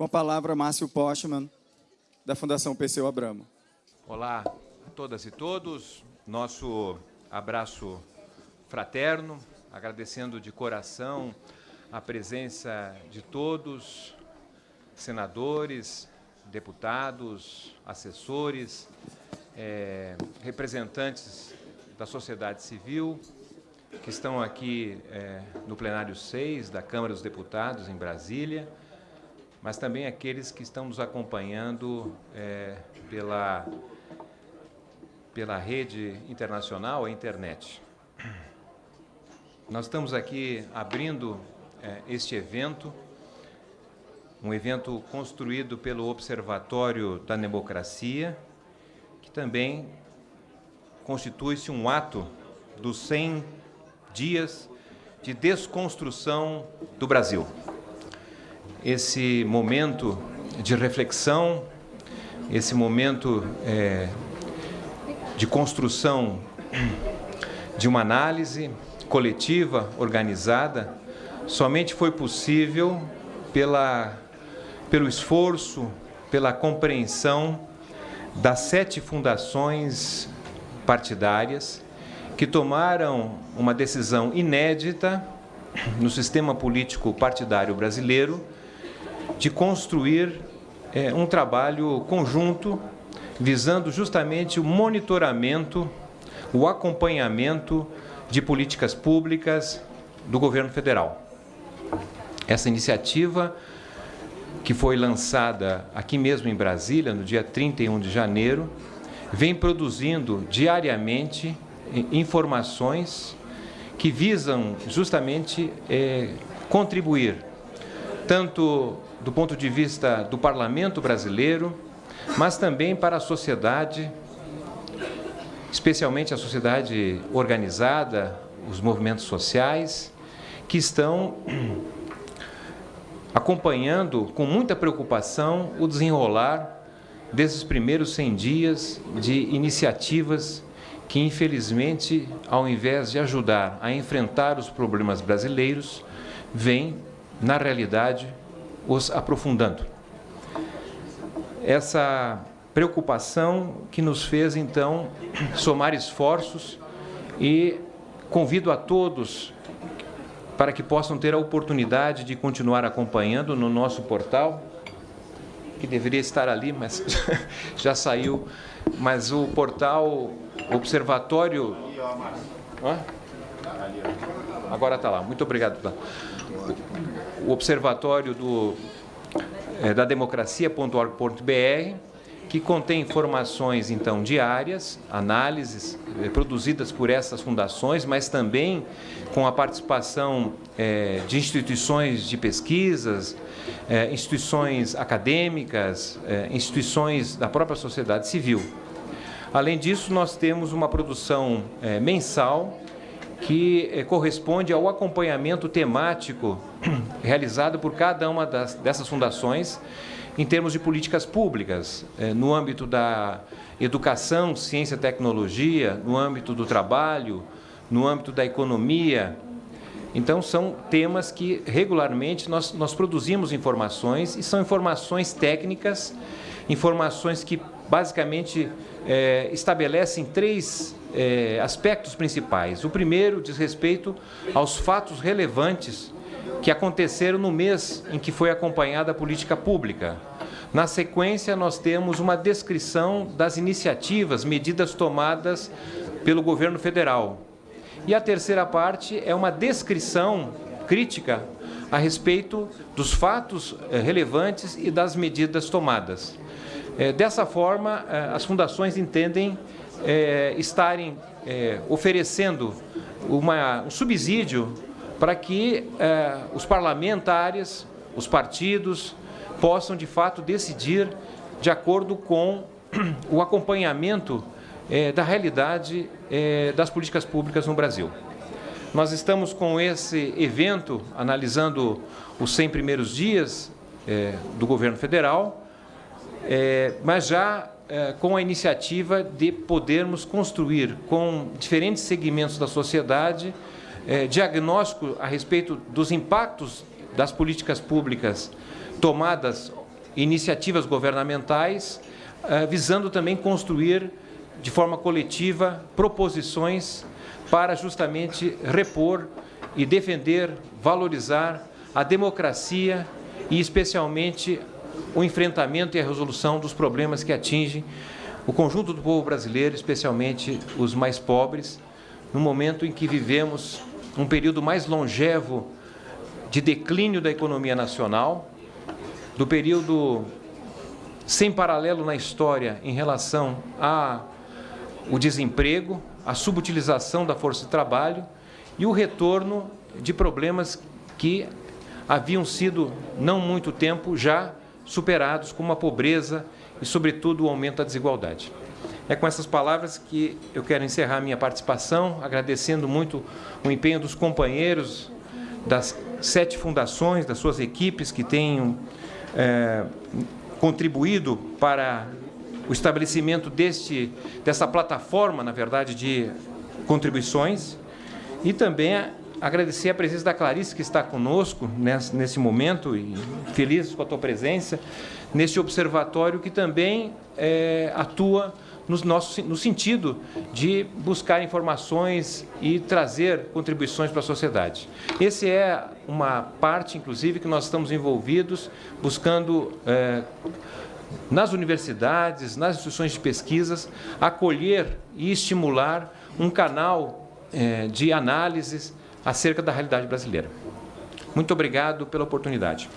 Com a palavra, Márcio Postman, da Fundação Perseu Abramo. Olá a todas e todos. Nosso abraço fraterno, agradecendo de coração a presença de todos, senadores, deputados, assessores, é, representantes da sociedade civil, que estão aqui é, no plenário 6 da Câmara dos Deputados, em Brasília, mas também aqueles que estão nos acompanhando é, pela, pela rede internacional, a internet. Nós estamos aqui abrindo é, este evento, um evento construído pelo Observatório da Democracia, que também constitui-se um ato dos 100 dias de desconstrução do Brasil esse momento de reflexão, esse momento é, de construção de uma análise coletiva, organizada, somente foi possível pela, pelo esforço, pela compreensão das sete fundações partidárias que tomaram uma decisão inédita no sistema político partidário brasileiro de construir é, um trabalho conjunto visando justamente o monitoramento, o acompanhamento de políticas públicas do governo federal. Essa iniciativa, que foi lançada aqui mesmo em Brasília, no dia 31 de janeiro, vem produzindo diariamente informações que visam justamente é, contribuir tanto do ponto de vista do parlamento brasileiro, mas também para a sociedade, especialmente a sociedade organizada, os movimentos sociais, que estão acompanhando com muita preocupação o desenrolar desses primeiros 100 dias de iniciativas que, infelizmente, ao invés de ajudar a enfrentar os problemas brasileiros, vêm, na realidade, os aprofundando. Essa preocupação que nos fez, então, somar esforços e convido a todos para que possam ter a oportunidade de continuar acompanhando no nosso portal, que deveria estar ali, mas já saiu, mas o portal Observatório... Agora está lá. Muito obrigado o Observatório do, é, da Democracia.org.br, que contém informações, então, diárias, análises é, produzidas por essas fundações, mas também com a participação é, de instituições de pesquisas, é, instituições acadêmicas, instituições da própria sociedade civil. Além disso, nós temos uma produção mensal que eh, corresponde ao acompanhamento temático realizado por cada uma das, dessas fundações em termos de políticas públicas, eh, no âmbito da educação, ciência e tecnologia, no âmbito do trabalho, no âmbito da economia. Então, são temas que regularmente nós, nós produzimos informações e são informações técnicas, informações que basicamente é, estabelecem três é, aspectos principais. O primeiro diz respeito aos fatos relevantes que aconteceram no mês em que foi acompanhada a política pública. Na sequência, nós temos uma descrição das iniciativas, medidas tomadas pelo governo federal. E a terceira parte é uma descrição crítica a respeito dos fatos é, relevantes e das medidas tomadas. É, dessa forma, é, as fundações entendem é, estarem é, oferecendo uma, um subsídio para que é, os parlamentares, os partidos, possam de fato decidir de acordo com o acompanhamento da realidade das políticas públicas no Brasil. Nós estamos com esse evento analisando os 100 primeiros dias do governo federal, é, mas já é, com a iniciativa de podermos construir com diferentes segmentos da sociedade é, diagnóstico a respeito dos impactos das políticas públicas tomadas iniciativas governamentais, eh, visando também construir de forma coletiva proposições para justamente repor e defender, valorizar a democracia e especialmente o enfrentamento e a resolução dos problemas que atingem o conjunto do povo brasileiro, especialmente os mais pobres, no momento em que vivemos um período mais longevo de declínio da economia nacional, do período sem paralelo na história em relação ao desemprego, a subutilização da força de trabalho e o retorno de problemas que haviam sido, não muito tempo, já superados, como a pobreza e, sobretudo, o aumento da desigualdade. É com essas palavras que eu quero encerrar minha participação, agradecendo muito o empenho dos companheiros das sete fundações, das suas equipes que tenham é, contribuído para o estabelecimento deste, dessa plataforma, na verdade, de contribuições, e também agradecer a presença da Clarice, que está conosco nesse, nesse momento, e feliz com a tua presença, neste observatório que também é, atua no, nosso, no sentido de buscar informações e trazer contribuições para a sociedade. Essa é uma parte, inclusive, que nós estamos envolvidos, buscando é, nas universidades, nas instituições de pesquisas, acolher e estimular um canal é, de análises acerca da realidade brasileira. Muito obrigado pela oportunidade.